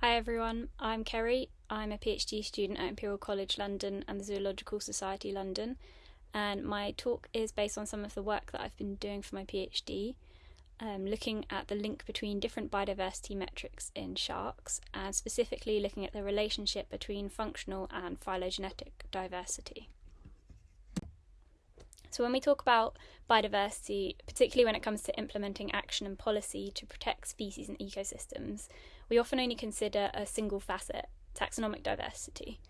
Hi everyone, I'm Kerry. I'm a PhD student at Imperial College London and the Zoological Society London, and my talk is based on some of the work that I've been doing for my PhD, um, looking at the link between different biodiversity metrics in sharks, and specifically looking at the relationship between functional and phylogenetic diversity. So, when we talk about biodiversity, particularly when it comes to implementing action and policy to protect species and ecosystems, we often only consider a single facet, taxonomic diversity.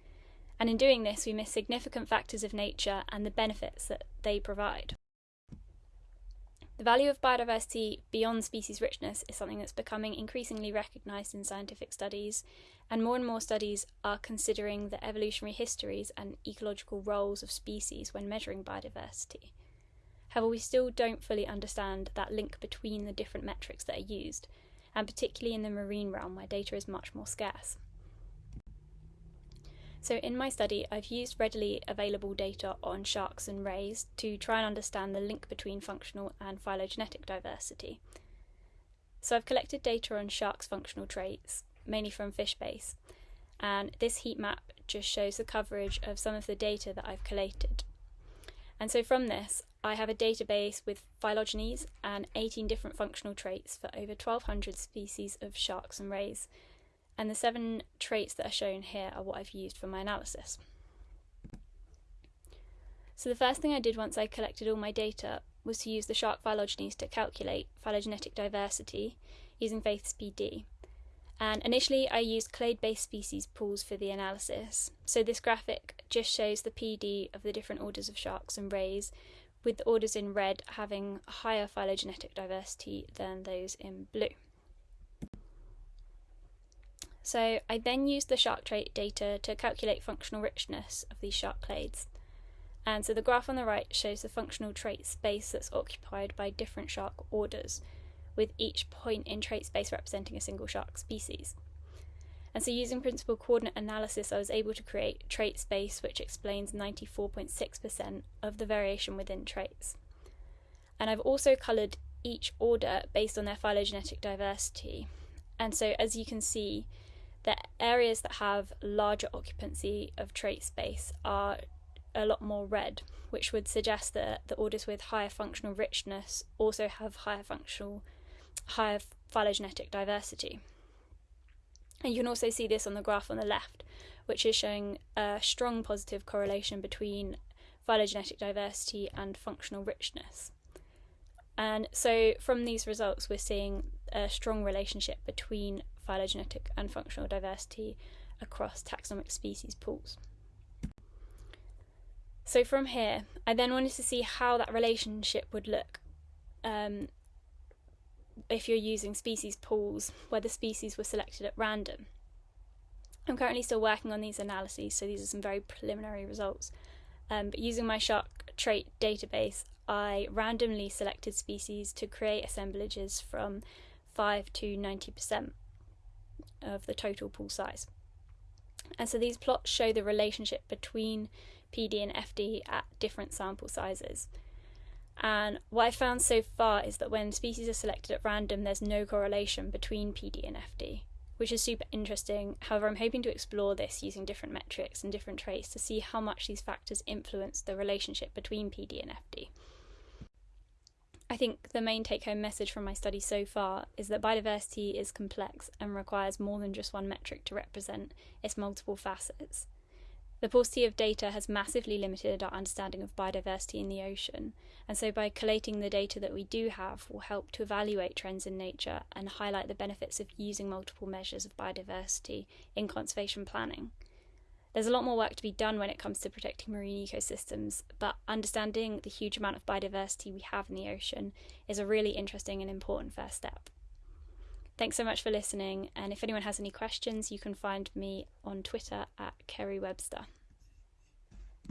And in doing this, we miss significant factors of nature and the benefits that they provide. The value of biodiversity beyond species richness is something that's becoming increasingly recognised in scientific studies, and more and more studies are considering the evolutionary histories and ecological roles of species when measuring biodiversity. However, we still don't fully understand that link between the different metrics that are used, and particularly in the marine realm where data is much more scarce. So, in my study, I've used readily available data on sharks and rays to try and understand the link between functional and phylogenetic diversity. So, I've collected data on sharks' functional traits, mainly from FishBase, and this heat map just shows the coverage of some of the data that I've collated. And so, from this, I have a database with phylogenies and 18 different functional traits for over 1200 species of sharks and rays and the seven traits that are shown here are what I've used for my analysis. So the first thing I did once I collected all my data was to use the shark phylogenies to calculate phylogenetic diversity using Faith's PD. And initially I used clade-based species pools for the analysis. So this graphic just shows the PD of the different orders of sharks and rays, with the orders in red having higher phylogenetic diversity than those in blue. So I then used the shark trait data to calculate functional richness of these shark clades. And so the graph on the right shows the functional trait space that's occupied by different shark orders, with each point in trait space representing a single shark species. And so using principal coordinate analysis, I was able to create trait space which explains 94.6% of the variation within traits. And I've also coloured each order based on their phylogenetic diversity. And so as you can see, the areas that have larger occupancy of trait space are a lot more red, which would suggest that the orders with higher functional richness also have higher functional, higher phylogenetic diversity. And you can also see this on the graph on the left, which is showing a strong positive correlation between phylogenetic diversity and functional richness. And so from these results, we're seeing a strong relationship between phylogenetic and functional diversity across taxonomic species pools. So from here, I then wanted to see how that relationship would look um, if you're using species pools where the species were selected at random. I'm currently still working on these analyses, so these are some very preliminary results. Um, but using my shark trait database, I randomly selected species to create assemblages from 5 to 90% of the total pool size. And so these plots show the relationship between PD and FD at different sample sizes. And what I found so far is that when species are selected at random, there's no correlation between PD and FD, which is super interesting. However, I'm hoping to explore this using different metrics and different traits to see how much these factors influence the relationship between PD and FD. I think the main take home message from my study so far is that biodiversity is complex and requires more than just one metric to represent its multiple facets. The paucity of data has massively limited our understanding of biodiversity in the ocean, and so by collating the data that we do have will help to evaluate trends in nature and highlight the benefits of using multiple measures of biodiversity in conservation planning. There's a lot more work to be done when it comes to protecting marine ecosystems, but understanding the huge amount of biodiversity we have in the ocean is a really interesting and important first step. Thanks so much for listening, and if anyone has any questions, you can find me on Twitter at Kerry Webster.